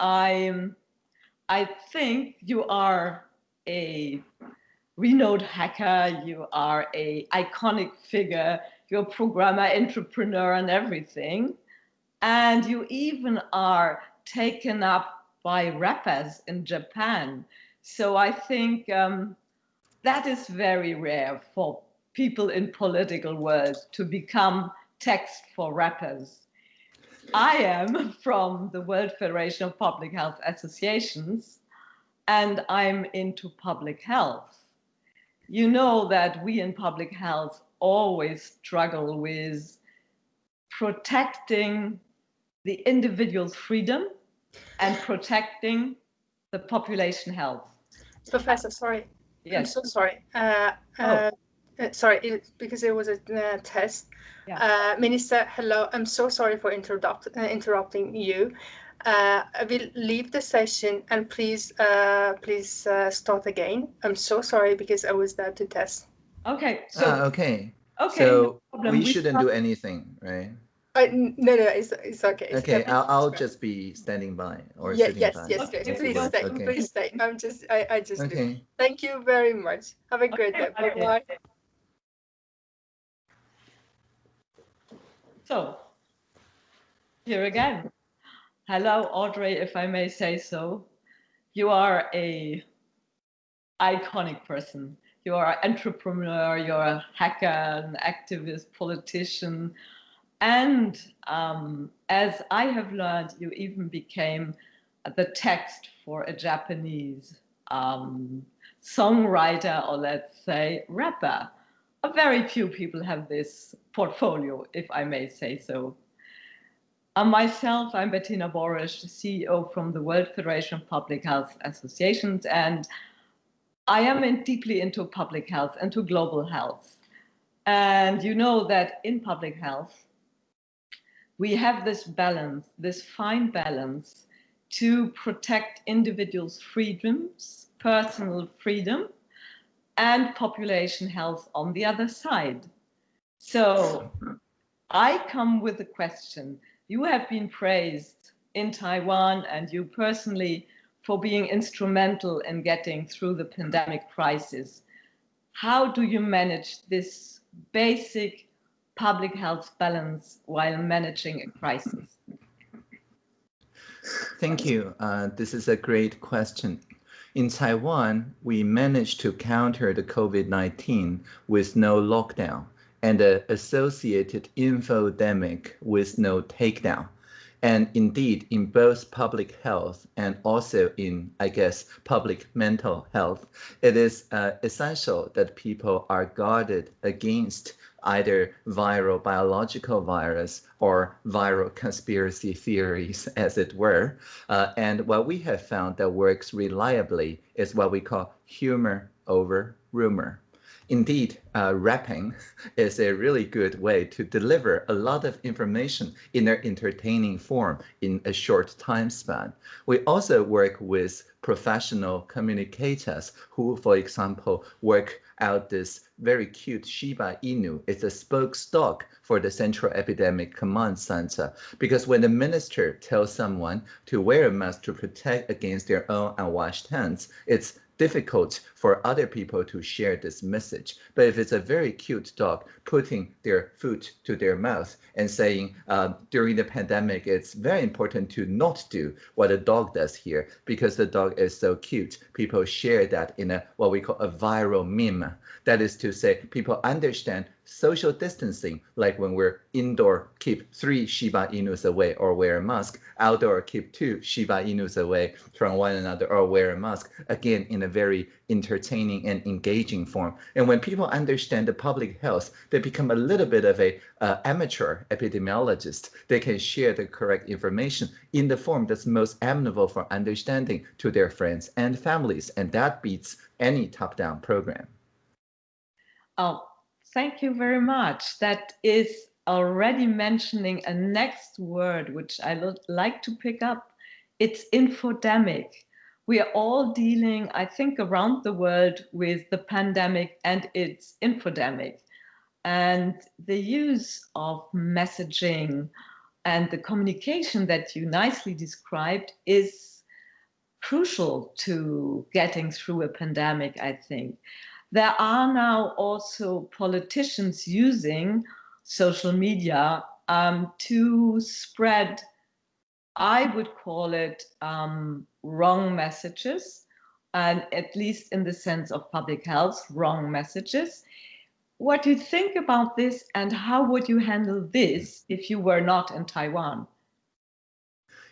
I, I think you are a renowned hacker, you are a iconic figure, you're a programmer, entrepreneur and everything. And you even are taken up by rappers in Japan. So I think um, that is very rare for people in political world to become text for rappers. I am from the World Federation of Public Health Associations, and I'm into public health. You know that we in public health always struggle with protecting the individual's freedom and protecting the population health. Professor, sorry. Yes. I'm so sorry. Uh, oh. uh, uh, sorry, it, because it was a uh, test. Yeah. Uh, Minister, hello. I'm so sorry for interrupt, uh, interrupting you. Uh, I will leave the session and please, please start again. I'm so sorry because I was there to test. Okay. So ah, okay. Okay. So no we, we shouldn't start... do anything, right? Uh, no, no, it's, it's okay. Okay, I'll, I'll just be standing by or yeah, sitting yes, by. Yes, yes, okay. please stay, okay. please stay. I'm just, I, I just. Okay. Thank you very much. Have a great day. Bye bye. So, here again. Hello, Audrey, if I may say so. You are a iconic person. You are an entrepreneur, you're a hacker, an activist, politician, and um, as I have learned, you even became the text for a Japanese um, songwriter, or let's say rapper. Very few people have this portfolio, if I may say so. I'm myself, I'm Bettina Borisch, CEO from the World Federation of Public Health Associations, and I am in, deeply into public health, into global health. And you know that in public health, we have this balance, this fine balance to protect individuals' freedoms, personal freedom, and population health on the other side. So I come with a question. You have been praised in Taiwan and you personally for being instrumental in getting through the pandemic crisis. How do you manage this basic public health balance while managing a crisis? Thank you. Uh, this is a great question. In Taiwan, we managed to counter the COVID-19 with no lockdown and the associated infodemic with no takedown. And indeed, in both public health and also in, I guess, public mental health, it is uh, essential that people are guarded against either viral biological virus or viral conspiracy theories, as it were. Uh, and what we have found that works reliably is what we call humor over rumor. Indeed, uh, rapping is a really good way to deliver a lot of information in an entertaining form in a short time span. We also work with professional communicators who, for example, work out this very cute Shiba Inu. It's a spokesdog for the Central Epidemic Command Center. Because when the minister tells someone to wear a mask to protect against their own unwashed hands, it's difficult for other people to share this message. But if it's a very cute dog putting their foot to their mouth and saying uh, during the pandemic, it's very important to not do what a dog does here because the dog is so cute. People share that in a what we call a viral meme. That is to say, people understand social distancing, like when we're indoor, keep three Shiba Inus away or wear a mask, outdoor, keep two Shiba Inus away from one another or wear a mask, again, in a very entertaining and engaging form. And when people understand the public health, they become a little bit of a uh, amateur epidemiologist. They can share the correct information in the form that's most amenable for understanding to their friends and families. And that beats any top-down program. Oh, Thank you very much. That is already mentioning a next word which I like to pick up. It's infodemic. We are all dealing, I think, around the world with the pandemic and its infodemic. And the use of messaging and the communication that you nicely described is crucial to getting through a pandemic, I think. There are now also politicians using social media um, to spread, I would call it um, wrong messages, and at least in the sense of public health, wrong messages. What do you think about this and how would you handle this if you were not in Taiwan?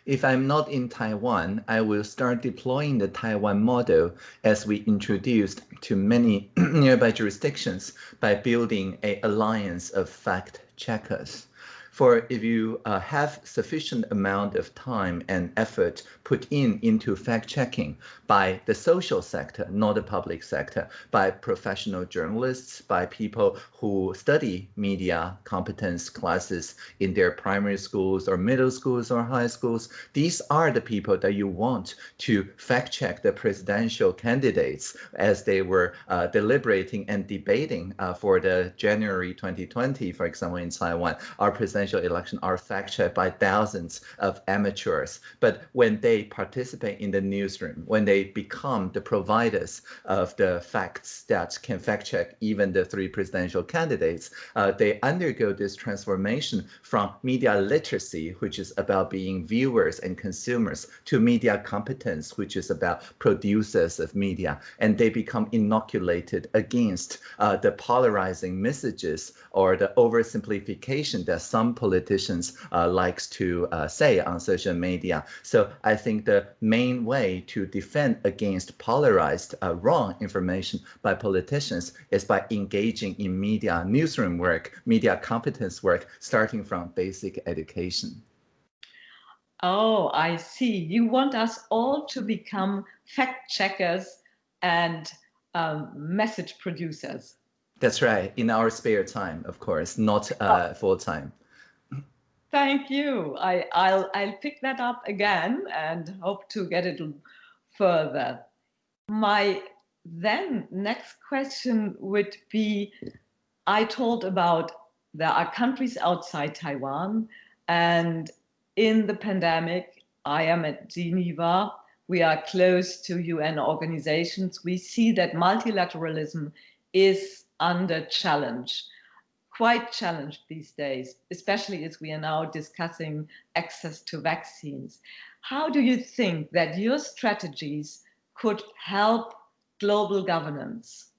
If I'm not in Taiwan, I will start deploying the Taiwan model as we introduced to many nearby jurisdictions by building a alliance of fact checkers. For if you uh, have sufficient amount of time and effort put in into fact checking by the social sector, not the public sector, by professional journalists, by people who study media competence classes in their primary schools or middle schools or high schools, these are the people that you want to fact check the presidential candidates as they were uh, deliberating and debating uh, for the January 2020, for example, in Taiwan, our presidential presidential election are fact-checked by thousands of amateurs. But when they participate in the newsroom, when they become the providers of the facts that can fact-check even the three presidential candidates, uh, they undergo this transformation from media literacy, which is about being viewers and consumers, to media competence, which is about producers of media. And they become inoculated against uh, the polarizing messages or the oversimplification that some politicians uh, likes to uh, say on social media. So I think the main way to defend against polarized uh, wrong information by politicians is by engaging in media newsroom work, media competence work, starting from basic education. Oh, I see. You want us all to become fact checkers and um, message producers. That's right. In our spare time, of course, not uh, oh. full time. Thank you. I, I'll, I'll pick that up again and hope to get it further. My then next question would be, I told about there are countries outside Taiwan and in the pandemic, I am at Geneva, we are close to UN organizations. We see that multilateralism is under challenge quite challenged these days, especially as we are now discussing access to vaccines. How do you think that your strategies could help global governance?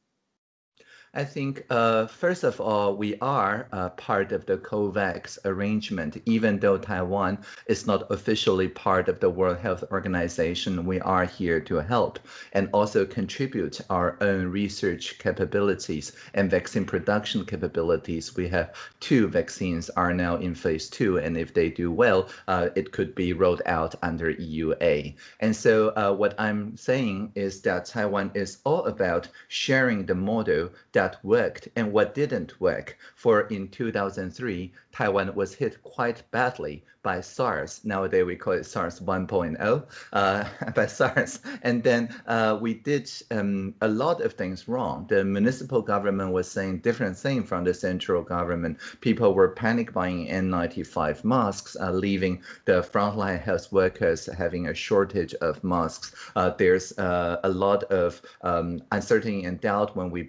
I think, uh, first of all, we are uh, part of the COVAX arrangement. Even though Taiwan is not officially part of the World Health Organization, we are here to help and also contribute our own research capabilities and vaccine production capabilities. We have two vaccines are now in phase two, and if they do well, uh, it could be rolled out under EUA. And so uh, what I'm saying is that Taiwan is all about sharing the model that worked and what didn't work. For in 2003, Taiwan was hit quite badly by SARS. Nowadays we call it SARS 1.0 uh, by SARS. And then uh, we did um, a lot of things wrong. The municipal government was saying different things from the central government. People were panic buying N95 masks, uh, leaving the frontline health workers having a shortage of masks. Uh, there's uh, a lot of um, uncertainty and doubt when we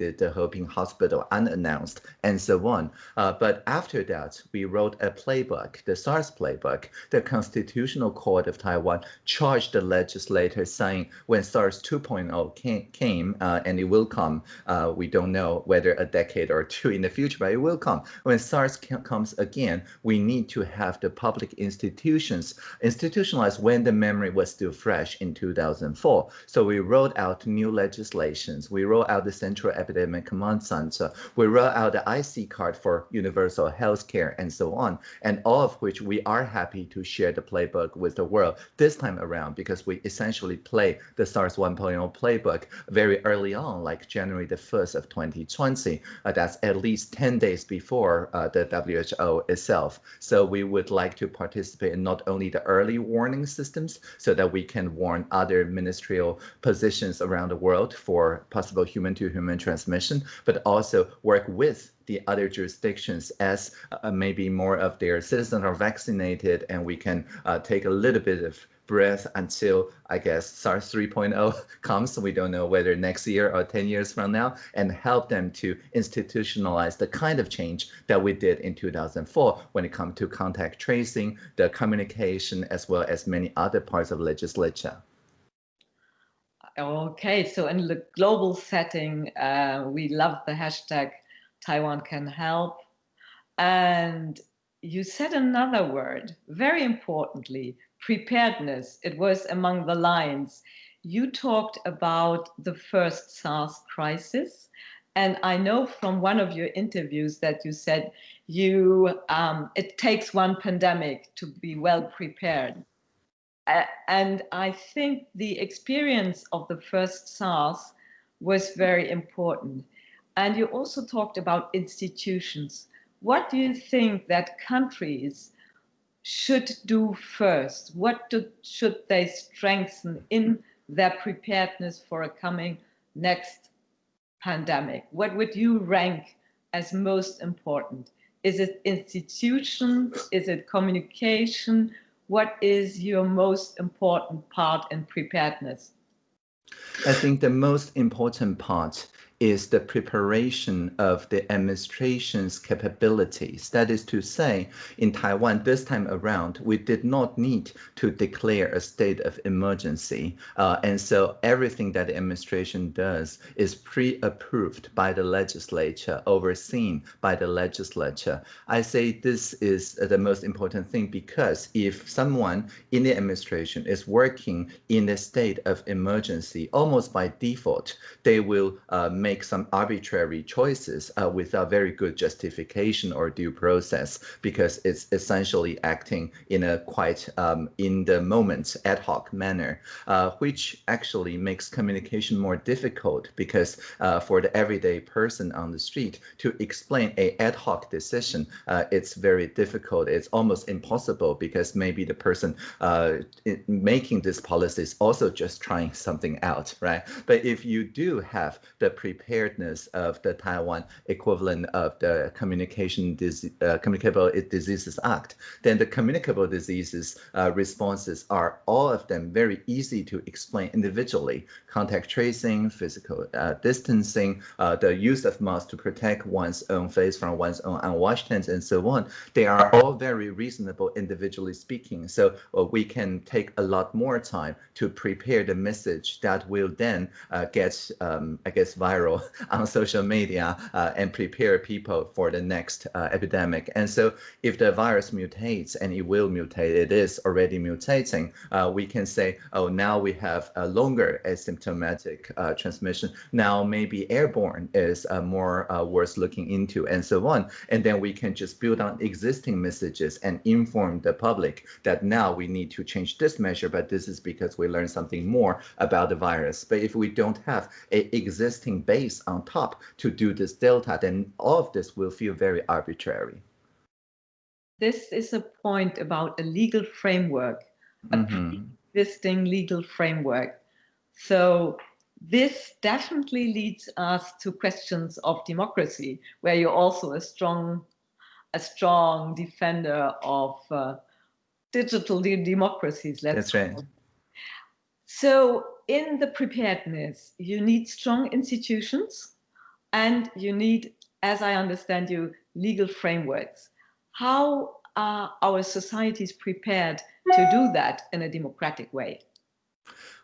the Heping hospital unannounced and so on. Uh, but after that, we wrote a playbook, the SARS playbook, the Constitutional Court of Taiwan charged the legislator saying when SARS 2.0 came, uh, and it will come, uh, we don't know whether a decade or two in the future, but it will come. When SARS comes again, we need to have the public institutions institutionalized when the memory was still fresh in 2004. So we wrote out new legislations. We wrote out the Central Epidemic Command Center. We roll out the IC card for universal health care and so on, and all of which which we are happy to share the playbook with the world this time around because we essentially play the SARS 1.0 playbook very early on, like January the 1st of 2020. Uh, that's at least 10 days before uh, the WHO itself. So we would like to participate in not only the early warning systems so that we can warn other ministerial positions around the world for possible human-to-human -human transmission, but also work with the other jurisdictions as uh, maybe more of their citizens are vaccinated and we can uh, take a little bit of breath until I guess SARS 3.0 comes. We don't know whether next year or 10 years from now, and help them to institutionalize the kind of change that we did in 2004 when it comes to contact tracing, the communication, as well as many other parts of legislature. Okay, so in the global setting, uh, we love the hashtag Taiwan can help. And you said another word, very importantly, preparedness. It was among the lines. You talked about the first SARS crisis. And I know from one of your interviews that you said you um, it takes one pandemic to be well prepared. And I think the experience of the first SARS was very important. And you also talked about institutions. What do you think that countries should do first? What do, should they strengthen in their preparedness for a coming next pandemic? What would you rank as most important? Is it institutions? Is it communication? What is your most important part in preparedness? I think the most important part is the preparation of the administration's capabilities. That is to say, in Taiwan this time around, we did not need to declare a state of emergency. Uh, and so everything that the administration does is pre-approved by the legislature, overseen by the legislature. I say this is the most important thing because if someone in the administration is working in a state of emergency, almost by default, they will uh, make make some arbitrary choices uh, without very good justification or due process because it's essentially acting in a quite um, in the moment ad hoc manner, uh, which actually makes communication more difficult because uh, for the everyday person on the street to explain a ad hoc decision, uh, it's very difficult. It's almost impossible because maybe the person uh, making this policy is also just trying something out, right? But if you do have the pre preparedness of the Taiwan equivalent of the Communication Dis uh, Communicable Diseases Act, then the communicable diseases uh, responses are all of them very easy to explain individually. Contact tracing, physical uh, distancing, uh, the use of masks to protect one's own face from one's own unwashed hands, and so on. They are all very reasonable individually speaking. So uh, we can take a lot more time to prepare the message that will then uh, get, um, I guess, viral viral on social media uh, and prepare people for the next uh, epidemic. And so if the virus mutates, and it will mutate, it is already mutating, uh, we can say, oh, now we have a longer asymptomatic uh, transmission. Now maybe airborne is uh, more uh, worth looking into and so on. And then we can just build on existing messages and inform the public that now we need to change this measure, but this is because we learned something more about the virus. But if we don't have a existing base base on top to do this delta, then all of this will feel very arbitrary. This is a point about a legal framework, a mm -hmm. existing legal framework. So this definitely leads us to questions of democracy, where you're also a strong, a strong defender of uh, digital democracies. Let's That's right. So in the preparedness, you need strong institutions and you need, as I understand you, legal frameworks. How are our societies prepared to do that in a democratic way?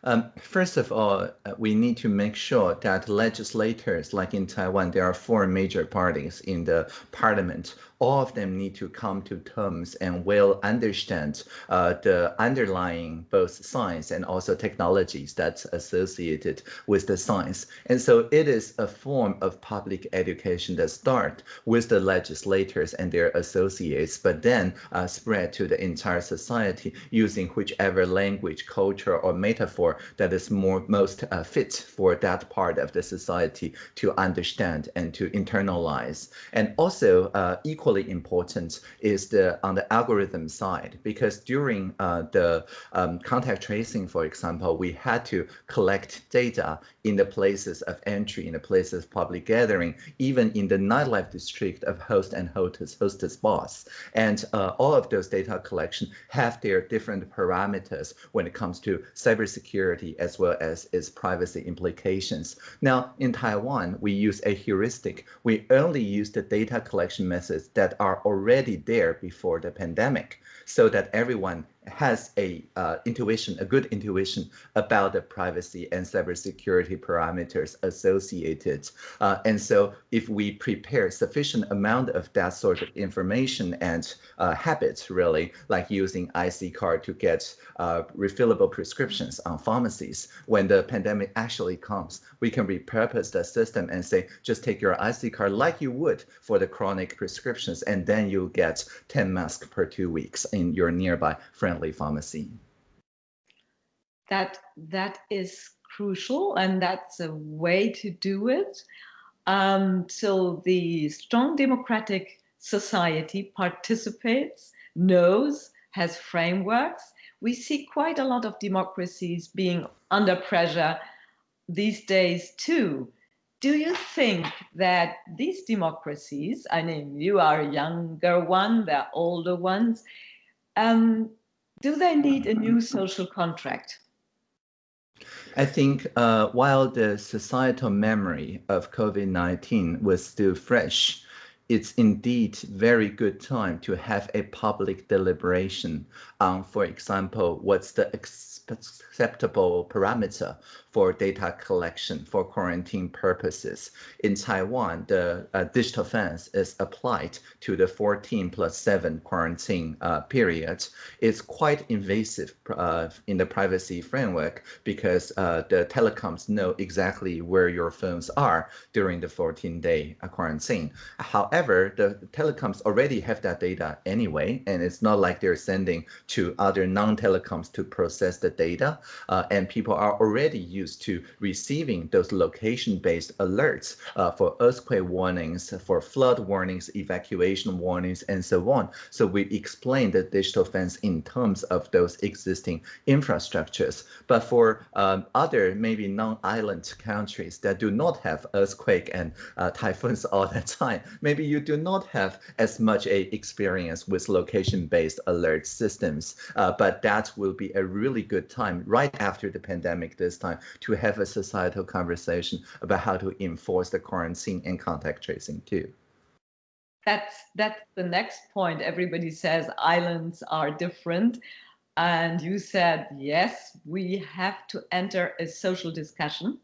Um, first of all, uh, we need to make sure that legislators, like in Taiwan, there are four major parties in the parliament, all of them need to come to terms and will understand uh, the underlying both science and also technologies that's associated with the science. And so it is a form of public education that starts with the legislators and their associates, but then uh, spread to the entire society using whichever language, culture, or metaphor that is more most uh, fit for that part of the society to understand and to internalize. And also uh, equal equally important is the on the algorithm side, because during uh, the um, contact tracing, for example, we had to collect data in the places of entry, in the places of public gathering, even in the nightlife district of host and hostess, hostess boss. And uh, all of those data collection have their different parameters when it comes to cybersecurity as well as its privacy implications. Now, in Taiwan, we use a heuristic. We only use the data collection methods that are already there before the pandemic so that everyone has a uh, intuition, a good intuition about the privacy and cybersecurity parameters associated. Uh, and so if we prepare sufficient amount of that sort of information and uh, habits, really, like using IC card to get uh, refillable prescriptions on pharmacies, when the pandemic actually comes, we can repurpose the system and say, just take your IC card like you would for the chronic prescriptions, and then you'll get 10 masks per two weeks in your nearby friendly pharmacy. That that is crucial, and that's a way to do it. Um, so the strong democratic society participates, knows, has frameworks. We see quite a lot of democracies being under pressure these days too. Do you think that these democracies, I mean, you are a younger one, they're older ones, um, do they need a new social contract? I think uh, while the societal memory of COVID-19 was still fresh, it's indeed very good time to have a public deliberation on, for example, what's the acceptable parameter for data collection for quarantine purposes. In Taiwan, the uh, digital fence is applied to the 14 plus 7 quarantine uh, period. It's quite invasive uh, in the privacy framework because uh, the telecoms know exactly where your phones are during the 14-day uh, quarantine. However, the telecoms already have that data anyway, and it's not like they're sending to other non-telecoms to process the data, uh, and people are already used used to receiving those location-based alerts uh, for earthquake warnings, for flood warnings, evacuation warnings, and so on. So we explain the digital fence in terms of those existing infrastructures. But for um, other maybe non-island countries that do not have earthquake and uh, typhoons all the time, maybe you do not have as much a experience with location-based alert systems. Uh, but that will be a really good time right after the pandemic this time to have a societal conversation about how to enforce the quarantine and contact tracing too. That's that's the next point. Everybody says islands are different. And you said, yes, we have to enter a social discussion,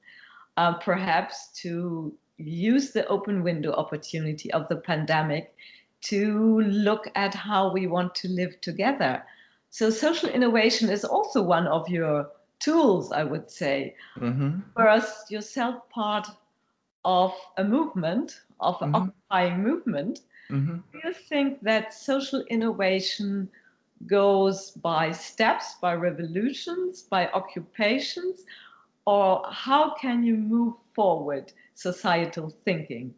uh, perhaps to use the open window opportunity of the pandemic to look at how we want to live together. So social innovation is also one of your tools, I would say. Mm-hmm. Whereas yourself part of a movement, of an mm-hmm. occupying movement, mm-hmm. do you think that social innovation goes by steps, by revolutions, by occupations, or how can you move forward societal thinking?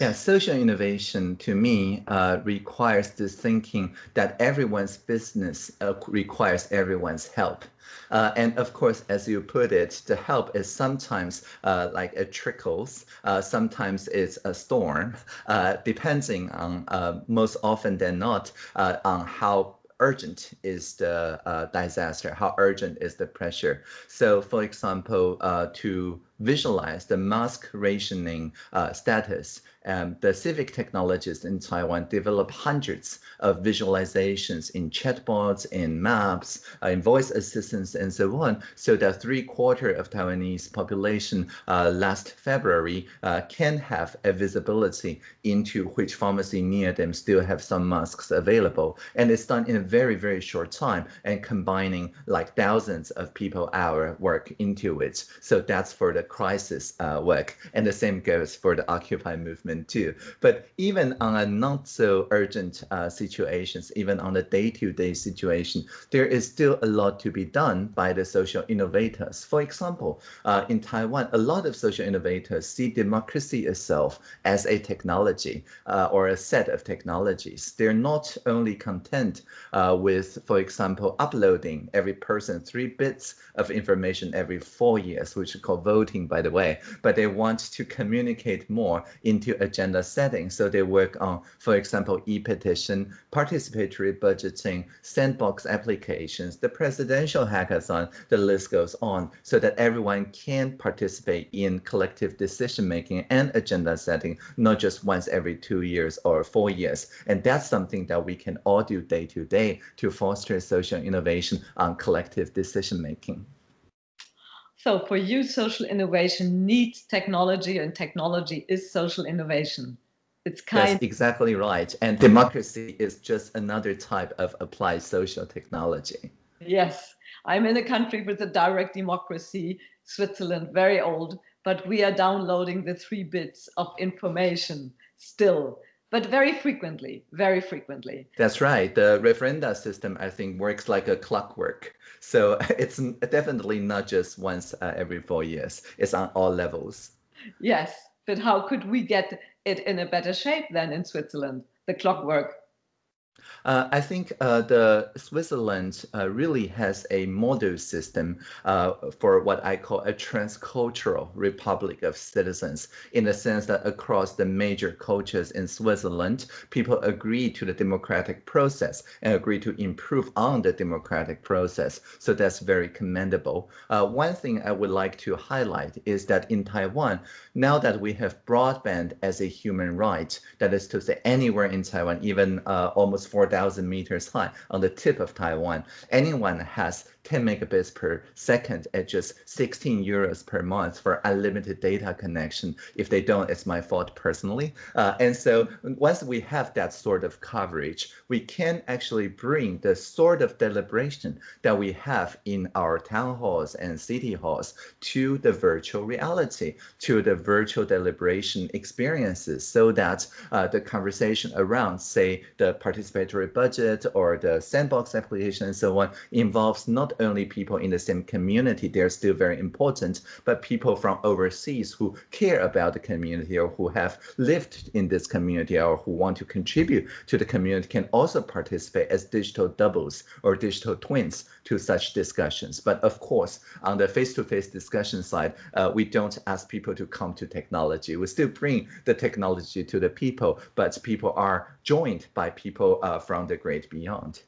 Yeah, social innovation to me uh, requires this thinking that everyone's business uh, requires everyone's help. Uh, and of course, as you put it, the help is sometimes uh, like it trickles, uh, sometimes it's a storm, uh, depending on most often than not on how urgent is the disaster, how urgent is the pressure. So for example, to visualize the mask rationing uh, status. Um, the civic technologists in Taiwan develop hundreds of visualizations in chatbots, in maps, uh, in voice assistants, and so on, so that three quarter of Taiwanese population uh, last February uh, can have a visibility into which pharmacy near them still have some masks available. And it's done in a very, very short time and combining like thousands of people hour work into it. So that's for the crisis uh, work. And the same goes for the Occupy movement too. But even on a not so urgent uh, situations, even on a day-to-day -day situation, there is still a lot to be done by the social innovators. For example, uh, in Taiwan, a lot of social innovators see democracy itself as a technology uh, or a set of technologies. They're not only content uh, with, for example, uploading every person three bits of information every four years, which is called voting, by the way, but they want to communicate more into agenda setting. So they work on, for example, e-petition, participatory budgeting, sandbox applications, the presidential hackathon, the list goes on, so that everyone can participate in collective decision making and agenda setting, not just once every two years or four years. And that's something that we can all do day to day to foster social innovation on collective decision making. So for you, social innovation needs technology and technology is social innovation. It's kind That's exactly right. And democracy is just another type of applied social technology. Yes, I'm in a country with a direct democracy, Switzerland, very old, but we are downloading the three bits of information still but very frequently, very frequently. That's right. The referenda system, I think, works like a clockwork. So it's definitely not just once uh, every four years. It's on all levels. Yes, but how could we get it in a better shape than in Switzerland, the clockwork? Uh, I think uh, the Switzerland uh, really has a model system uh, for what I call a transcultural republic of citizens, in the sense that across the major cultures in Switzerland, people agree to the democratic process and agree to improve on the democratic process. So that's very commendable. Uh, one thing I would like to highlight is that in Taiwan, now that we have broadband as a human right, that is to say anywhere in Taiwan, even uh, almost 4,000 meters high on the tip of Taiwan, anyone has 10 megabits per second at just 16 euros per month for unlimited data connection. If they don't, it's my fault personally. Uh, and so once we have that sort of coverage, we can actually bring the sort of deliberation that we have in our town halls and city halls to the virtual reality, to the virtual deliberation experiences so that uh, the conversation around, say, the participatory budget or the sandbox application and so on involves not only people in the same community, they're still very important, but people from overseas who care about the community or who have lived in this community or who want to contribute to the community can also participate as digital doubles or digital twins to such discussions. But of course, on the face-to-face -face discussion side, uh, we don't ask people to come to technology. We still bring the technology to the people, but people are joined by people uh, from the great beyond.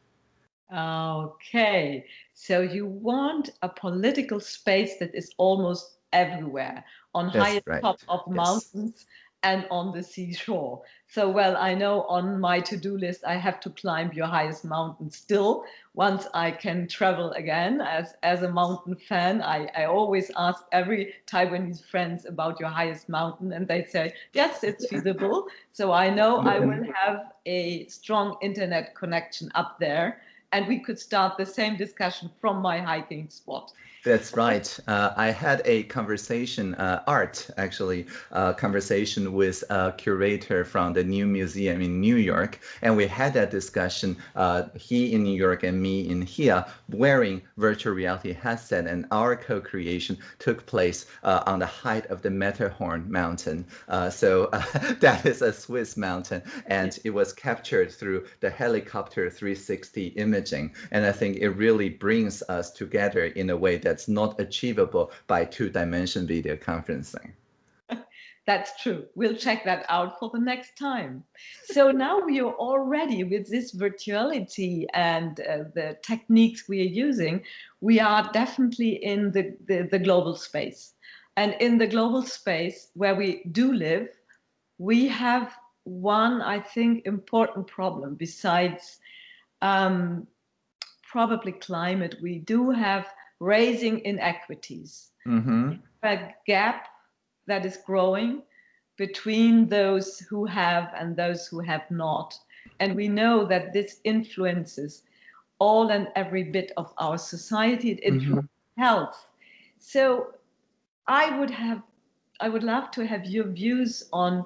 Okay, so you want a political space that is almost everywhere, on high right. top of yes. mountains and on the seashore. So, well, I know on my to-do list, I have to climb your highest mountain still. Once I can travel again as, as a mountain fan, I, I always ask every Taiwanese friends about your highest mountain and they say, yes, it's feasible. So I know I will have a strong internet connection up there and we could start the same discussion from my hiking spot. That's right. Uh, I had a conversation, uh, art actually, uh, conversation with a curator from the new museum in New York. And we had that discussion, uh, he in New York and me in here, wearing virtual reality headset. And our co-creation took place uh, on the height of the Matterhorn mountain. Uh, so that is a Swiss mountain. And it was captured through the helicopter 360 imaging. And I think it really brings us together in a way that that's not achievable by two-dimension video conferencing. That's true. We'll check that out for the next time. So now we are already with this virtuality and uh, the techniques we are using, we are definitely in the, the, the, global space. And in the global space where we do live, we have one, I think, important problem besides um, probably climate. We do have raising inequities. Mm-hmm. A gap that is growing between those who have and those who have not. And we know that this influences all and every bit of our society. It influences mm-hmm. health. So I would have, I would love to have your views on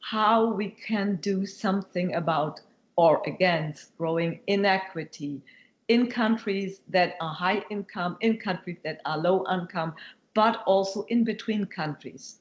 how we can do something about or against growing inequity in countries that are high income, in countries that are low income, but also in between countries.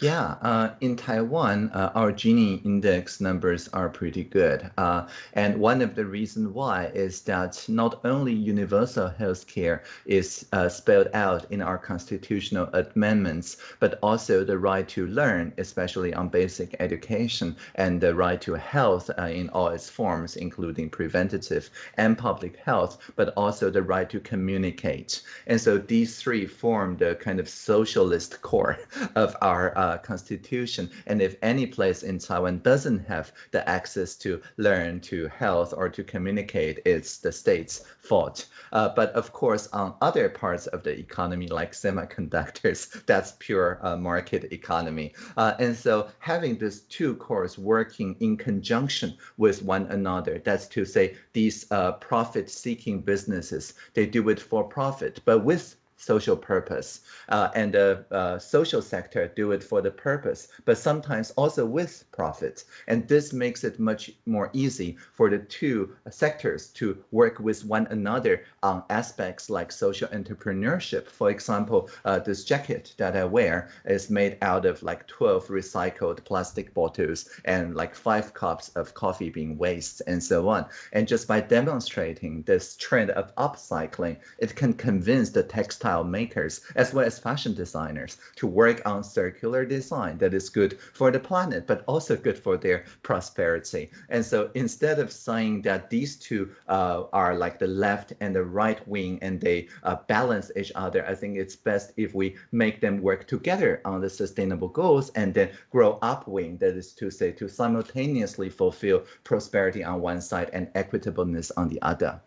Yeah, uh, in Taiwan, uh, our Gini index numbers are pretty good. Uh, and one of the reasons why is that not only universal health care is uh, spelled out in our constitutional amendments, but also the right to learn, especially on basic education, and the right to health uh, in all its forms, including preventative and public health, but also the right to communicate. And so these three form the kind of socialist core of our uh, uh, constitution. And if any place in Taiwan doesn't have the access to learn, to health, or to communicate, it's the state's fault. Uh, but of course, on other parts of the economy, like semiconductors, that's pure uh, market economy. Uh, and so having these two cores working in conjunction with one another, that's to say these uh, profit-seeking businesses, they do it for profit, but with social purpose. Uh, and the uh, social sector do it for the purpose, but sometimes also with profit. And this makes it much more easy for the two sectors to work with one another on aspects like social entrepreneurship. For example, uh, this jacket that I wear is made out of like 12 recycled plastic bottles and like five cups of coffee being waste and so on. And just by demonstrating this trend of upcycling, it can convince the textile textile makers as well as fashion designers to work on circular design that is good for the planet, but also good for their prosperity. And so instead of saying that these two uh, are like the left and the right wing and they uh, balance each other, I think it's best if we make them work together on the sustainable goals and then grow upwing, that is to say, to simultaneously fulfill prosperity on one side and equitableness on the other.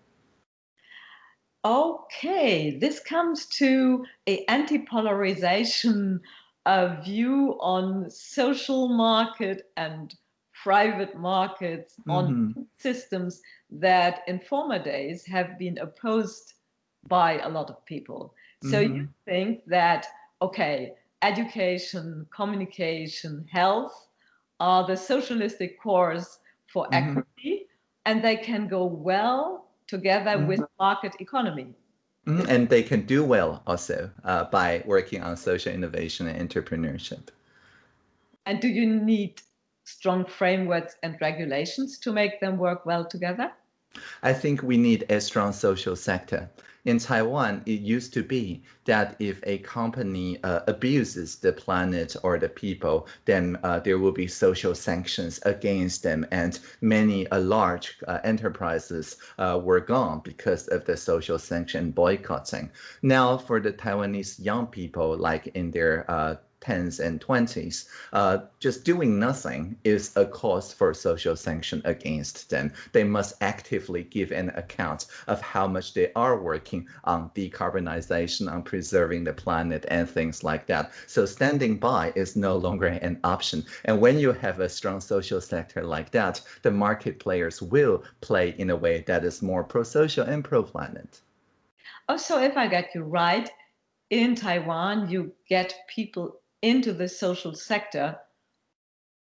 Okay, this comes to a anti-polarization uh, view on social market and private markets mm -hmm. on mm-hmm. systems that in former days have been opposed by a lot of people. So mm -hmm. you mm-hmm. think that, okay, education, communication, health are the socialistic cores for mm -hmm. equity and they can go well together mm -hmm. with market economy. Mm -hmm. And they can do well also uh, by working on social innovation and entrepreneurship. And do you need strong frameworks and regulations to make them work well together? I think we need a strong social sector in Taiwan, it used to be that if a company uh, abuses the planet or the people, then uh, there will be social sanctions against them. And many uh, large uh, enterprises uh, were gone because of the social sanction boycotting. Now, for the Taiwanese young people, like in their 10s and 20s, uh, just doing nothing is a cause for social sanction against them. They must actively give an account of how much they are working on decarbonization, on preserving the planet and things like that. So standing by is no longer an option. And when you have a strong social sector like that, the market players will play in a way that is more pro-social and pro-planet. Also, if I get you right, in Taiwan, you get people into the social sector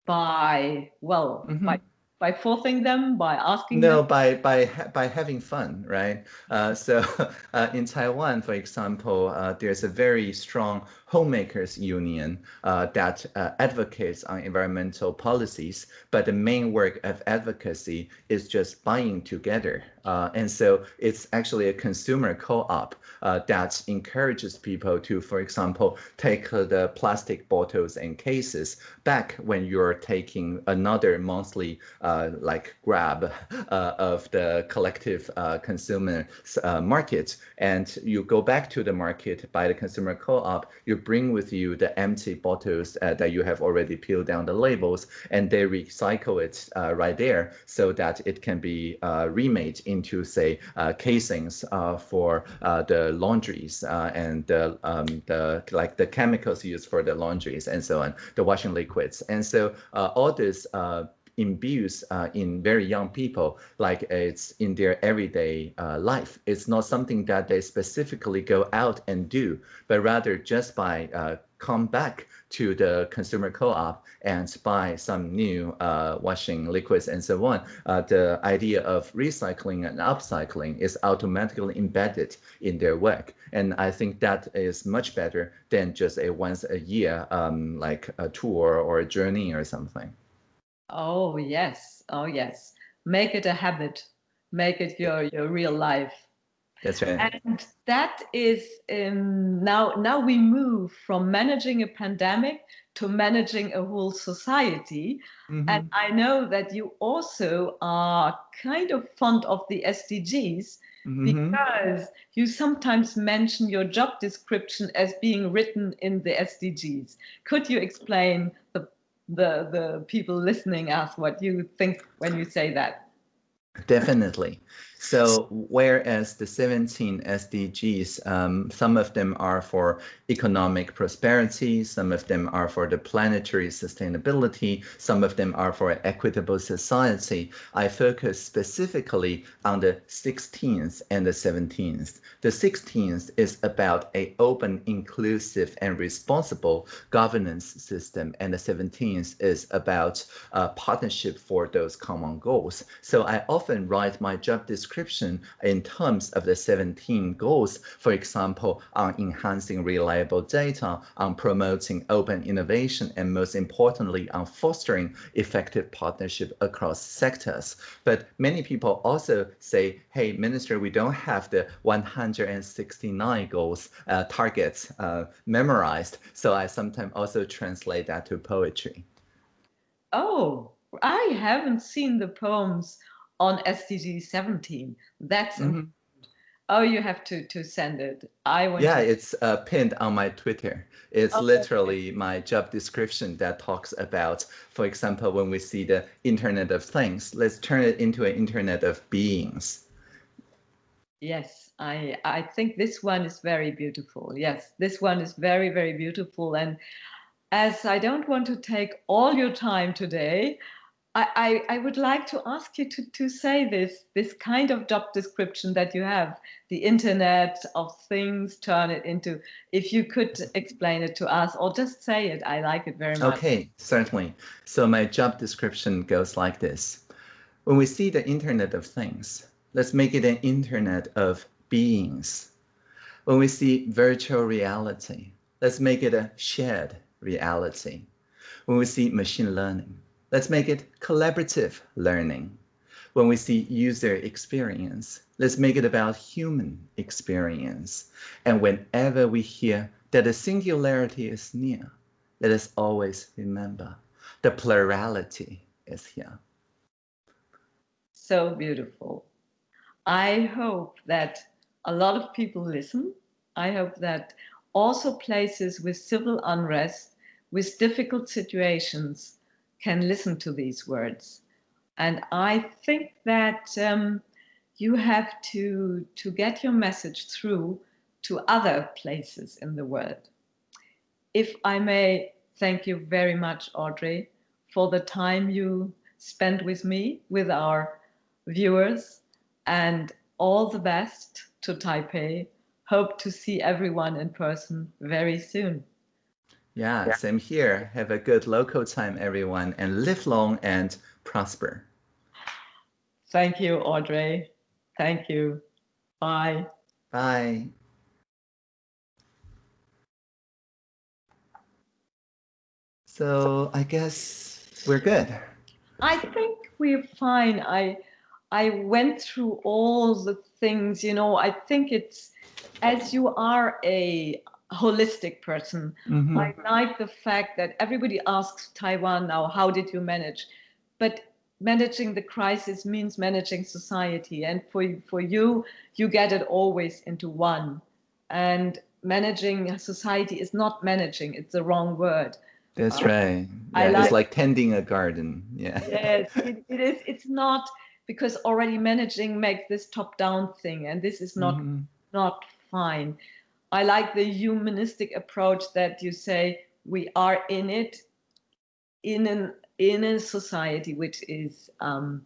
by well mm -hmm. by by forcing them by asking no them? by by by having fun right uh, so uh, in taiwan for example uh, there's a very strong homemakers union uh, that uh, advocates on environmental policies but the main work of advocacy is just buying together uh, and so it's actually a consumer co-op uh, that encourages people to, for example, take uh, the plastic bottles and cases back when you're taking another monthly uh, like grab uh, of the collective uh, consumer market. And you go back to the market by the consumer co-op, you bring with you the empty bottles that you have already peeled down the labels and they recycle it right there so that it can be remade into say casings for the laundries uh, and the, um, the like the chemicals used for the laundries and so on, the washing liquids. And so uh, all this uh, imbues uh, in very young people like it's in their everyday uh, life. It's not something that they specifically go out and do, but rather just by uh, come back to the consumer co-op and buy some new uh, washing liquids and so on, uh, the idea of recycling and upcycling is automatically embedded in their work. And I think that is much better than just a once a year, um, like a tour or a journey or something. Oh, yes. Oh, yes. Make it a habit. Make it your, your real life. That's right. And that is um, now now we move from managing a pandemic to managing a whole society. Mm-hmm. And I know that you also are kind of fond of the SDGs mm-hmm. because you sometimes mention your job description as being written in the SDGs. Could you explain the the the people listening us what you think when you say that? Definitely. So whereas the 17 SDGs, um, some of them are for economic prosperity, some of them are for the planetary sustainability, some of them are for equitable society, I focus specifically on the 16th and the 17th. The 16th is about a open, inclusive, and responsible governance system, and the 17th is about a partnership for those common goals. So I often write my job description description in terms of the 17 goals, for example, on enhancing reliable data, on promoting open innovation, and most importantly, on fostering effective partnership across sectors. But many people also say, hey, Minister, we don't have the 169 goals uh, targets uh, memorized. So I sometimes also translate that to poetry. Oh, I haven't seen the poems on SDG 17. That's mm-hmm. oh, you have to to send it. I want. Yeah, it's uh, pinned on my Twitter. It's okay. literally my job description that talks about, for example, when we see the Internet of Things, let's turn it into an Internet of Beings. Yes, I I think this one is very beautiful. Yes, this one is very very beautiful and. As I don't want to take all your time today, I, I, would like to ask you to, to say this, this kind of job description that you have, the internet of things, turn it into, if you could explain it to us or just say it, I like it very much. Okay, certainly. So my job description goes like this. When we see the internet of things, let's make it an internet of beings. When we see virtual reality, let's make it a shared reality. When we see machine learning, Let's make it collaborative learning. When we see user experience, let's make it about human experience. And whenever we hear that the singularity is near, let us always remember the plurality is here. So beautiful. I hope that a lot of people listen. I hope that also places with civil unrest, with difficult situations, can listen to these words. And I think that um, you have to, to get your message through to other places in the world. If I may thank you very much, Audrey, for the time you spent with me, with our viewers, and all the best to Taipei. Hope to see everyone in person very soon. Yeah, yeah, same here. Have a good local time, everyone, and live long and prosper. Thank you, Audrey. Thank you. Bye. Bye. So I guess we're good. I think we're fine. I I went through all the things, you know, I think it's as you are a holistic person. Mm-hmm. I like the fact that everybody asks Taiwan now, how did you manage? But managing the crisis means managing society. And for, for you, you get it always into one. And managing society is not managing, it's the wrong word. That's uh, right. Yeah, like, it's like tending a garden. Yeah. Yes, it, it is. It's not because already managing makes this top down thing, and this is not mm-hmm. not fine. I like the humanistic approach that you say we are in it in an in a society which is um,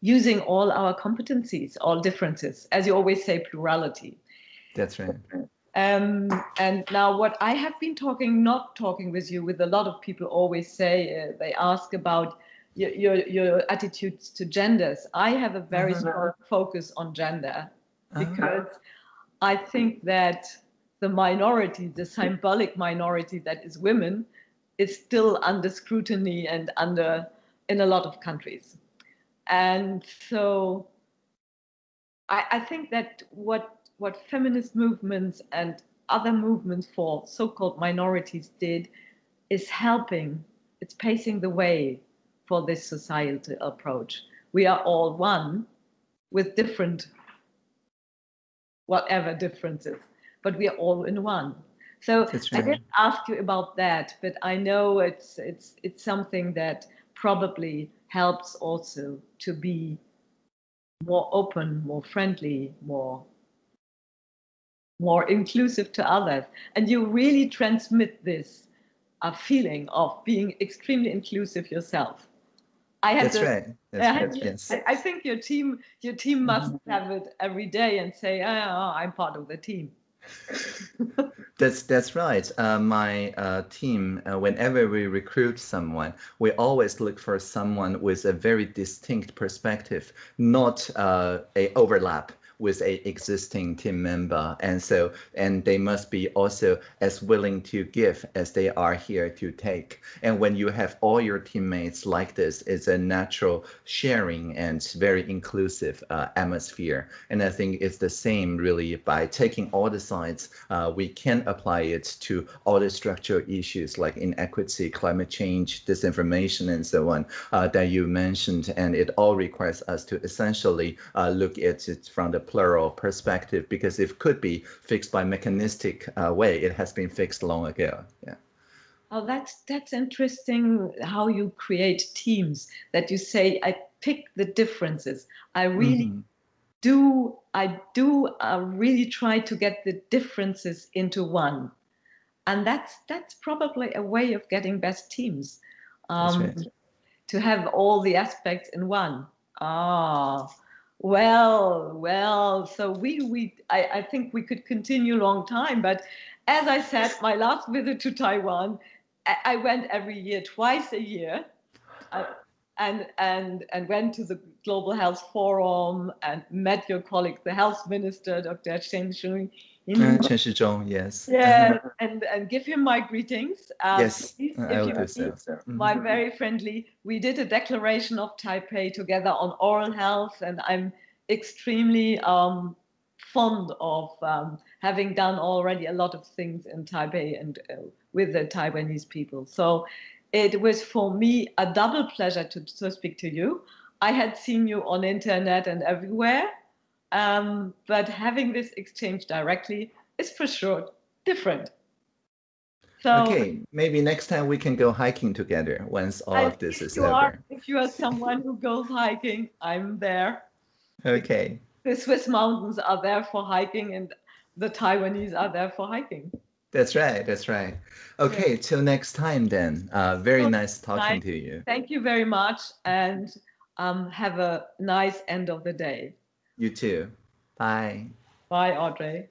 using all our competencies, all differences, as you always say, plurality. That's right. Um, and now what I have been talking, not talking with you, with a lot of people always say, uh, they ask about your, your, your, attitudes to genders. I have a very uh -huh. strong focus on gender uh-huh. because uh -huh. I think that the minority, the symbolic minority that is women, is still under scrutiny and under in a lot of countries. And so I, I think that what what feminist movements and other movements for so-called minorities did is helping, it's pacing the way for this societal approach. We are all one with different, whatever differences, but we are all in one. So. I didn't ask you about that, but I know it's it's it's something that probably helps also to be more open, more friendly, more more inclusive to others. And you really transmit this uh, feeling of being extremely inclusive yourself. I had That's the, right. That's I, right. Yes. I, I, think your team your team must mm-hmm. have it every day and say, oh, I'm part of the team. That's that's right. Uh, my uh, team, uh, whenever we recruit someone, we always look for someone with a very distinct perspective, not uh, a overlap with a existing team member. And so and they must be also as willing to give as they are here to take. And when you have all your teammates like this it's a natural sharing and very inclusive uh, atmosphere. And i think it's the same really by taking all the sides uh, we can apply it to all the structural issues like inequity climate change disinformation and so on uh, that you mentioned. And it all requires us to essentially uh, look at it from the plural perspective because if could be fixed by mechanistic uh, way, it has been fixed long ago. Yeah. Oh, that's that's interesting how you create teams that you say I pick the differences. I really mm -hmm. do I do uh, really try to get the differences into one. And that's that's probably a way of getting best teams. Um, right. To have all the aspects in one. Ah, well, well, so we, we I, I think we could continue a long time, but as I said, my last visit to Taiwan, I, I went every year, twice a year, uh, and, and, and went to the Global Health Forum and met your colleague, the health minister, Dr. Chen Shizhong. Uh, Chen Shizhong, yes. Yeah, and, and give him my greetings. Um, yes, please, I will do so. My mm-hmm. very friendly, we did a declaration of Taipei together on oral health, and I'm extremely um, fond of um, having done already a lot of things in Taipei and uh, with the Taiwanese people. So it was for me a double pleasure to, to speak to you. I had seen you on internet and everywhere, um, but having this exchange directly is for sure different. So, okay, maybe next time we can go hiking together once all of this is over. Are, if you are someone who goes hiking, I'm there. Okay. The Swiss mountains are there for hiking and the Taiwanese are there for hiking. That's right. That's right. Okay. Yeah. Till next time then. Uh, very nice talking to you. Thank you very much. And um, have a nice end of the day. You too. Bye. Bye, Audrey.